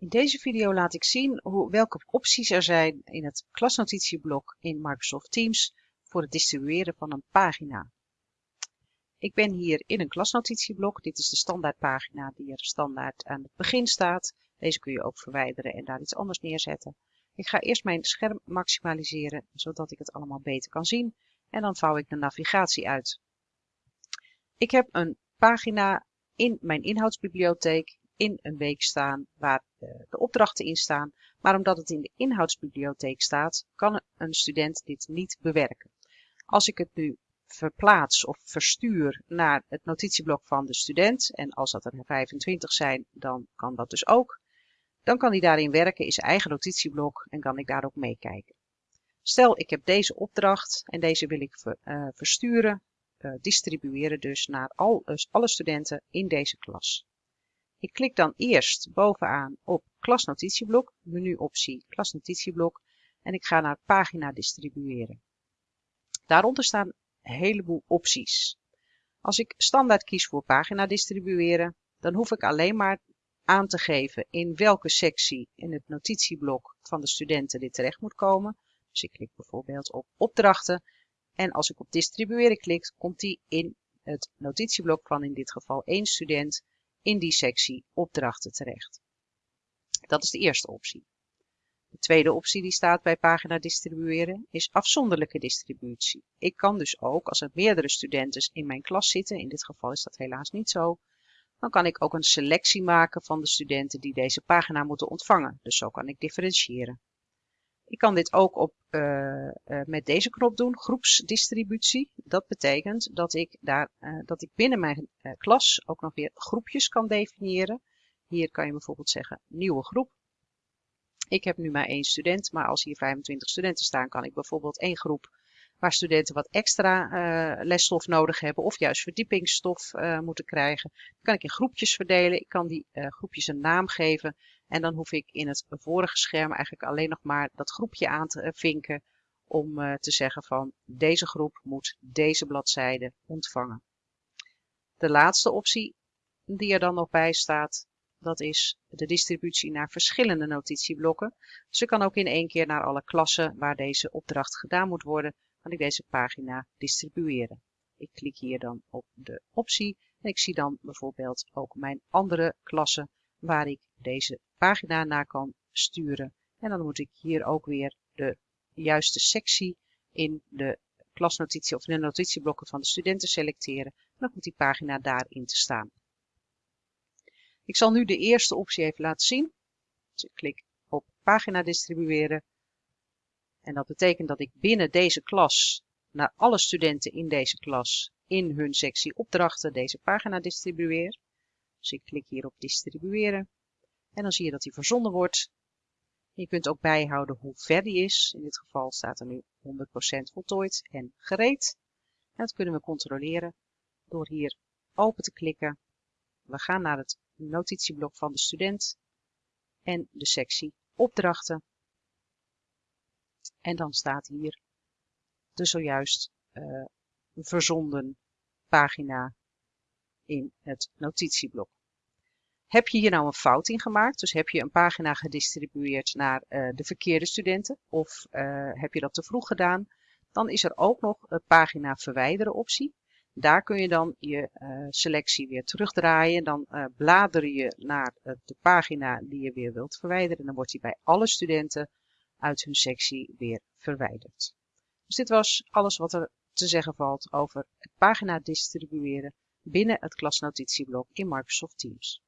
In deze video laat ik zien hoe, welke opties er zijn in het klasnotitieblok in Microsoft Teams voor het distribueren van een pagina. Ik ben hier in een klasnotitieblok. Dit is de standaardpagina die er standaard aan het begin staat. Deze kun je ook verwijderen en daar iets anders neerzetten. Ik ga eerst mijn scherm maximaliseren, zodat ik het allemaal beter kan zien. En dan vouw ik de navigatie uit. Ik heb een pagina in mijn inhoudsbibliotheek in een week staan waar eh, de opdrachten in staan. Maar omdat het in de inhoudsbibliotheek staat, kan een student dit niet bewerken. Als ik het nu verplaats of verstuur naar het notitieblok van de student, en als dat er 25 zijn, dan kan dat dus ook, dan kan hij daarin werken in zijn eigen notitieblok en kan ik daar ook meekijken. Stel ik heb deze opdracht en deze wil ik uh, versturen, uh, distribueren dus naar al, alle studenten in deze klas. Ik klik dan eerst bovenaan op klasnotitieblok, menuoptie klasnotitieblok en ik ga naar pagina distribueren. Daaronder staan een heleboel opties. Als ik standaard kies voor pagina distribueren, dan hoef ik alleen maar aan te geven in welke sectie in het notitieblok van de studenten dit terecht moet komen. Dus ik klik bijvoorbeeld op opdrachten en als ik op distribueren klik, komt die in het notitieblok van in dit geval één student in die sectie opdrachten terecht. Dat is de eerste optie. De tweede optie die staat bij pagina distribueren is afzonderlijke distributie. Ik kan dus ook, als er meerdere studenten in mijn klas zitten, in dit geval is dat helaas niet zo, dan kan ik ook een selectie maken van de studenten die deze pagina moeten ontvangen. Dus zo kan ik differentiëren. Ik kan dit ook op, uh, uh, met deze knop doen, groepsdistributie. Dat betekent dat ik, daar, uh, dat ik binnen mijn klas ook nog weer groepjes kan definiëren. Hier kan je bijvoorbeeld zeggen nieuwe groep. Ik heb nu maar één student, maar als hier 25 studenten staan, kan ik bijvoorbeeld één groep waar studenten wat extra lesstof nodig hebben of juist verdiepingsstof moeten krijgen. Kan ik in groepjes verdelen. Ik kan die groepjes een naam geven en dan hoef ik in het vorige scherm eigenlijk alleen nog maar dat groepje aan te vinken om te zeggen van deze groep moet deze bladzijde ontvangen. De laatste optie die er dan nog bij staat, dat is de distributie naar verschillende notitieblokken. Ik kan ook in één keer naar alle klassen waar deze opdracht gedaan moet worden, kan ik deze pagina distribueren. Ik klik hier dan op de optie en ik zie dan bijvoorbeeld ook mijn andere klassen waar ik deze pagina naar kan sturen. En dan moet ik hier ook weer de juiste sectie in de klasnotitie of in de notitieblokken van de studenten selecteren. En dan komt die pagina daarin te staan. Ik zal nu de eerste optie even laten zien. Dus ik klik op pagina distribueren en dat betekent dat ik binnen deze klas naar alle studenten in deze klas in hun sectie opdrachten deze pagina distribueer. Dus ik klik hier op distribueren. En dan zie je dat die verzonden wordt. Je kunt ook bijhouden hoe ver die is. In dit geval staat er nu 100% voltooid en gereed. En dat kunnen we controleren door hier open te klikken. We gaan naar het notitieblok van de student en de sectie opdrachten. En dan staat hier de zojuist uh, verzonden pagina in het notitieblok. Heb je hier nou een fout in gemaakt? Dus heb je een pagina gedistribueerd naar uh, de verkeerde studenten? Of uh, heb je dat te vroeg gedaan? Dan is er ook nog een pagina verwijderen optie. Daar kun je dan je uh, selectie weer terugdraaien. Dan blader je naar de pagina die je weer wilt verwijderen. Dan wordt die bij alle studenten uit hun sectie weer verwijderd. Dus dit was alles wat er te zeggen valt over het pagina distribueren binnen het klasnotitieblok in Microsoft Teams.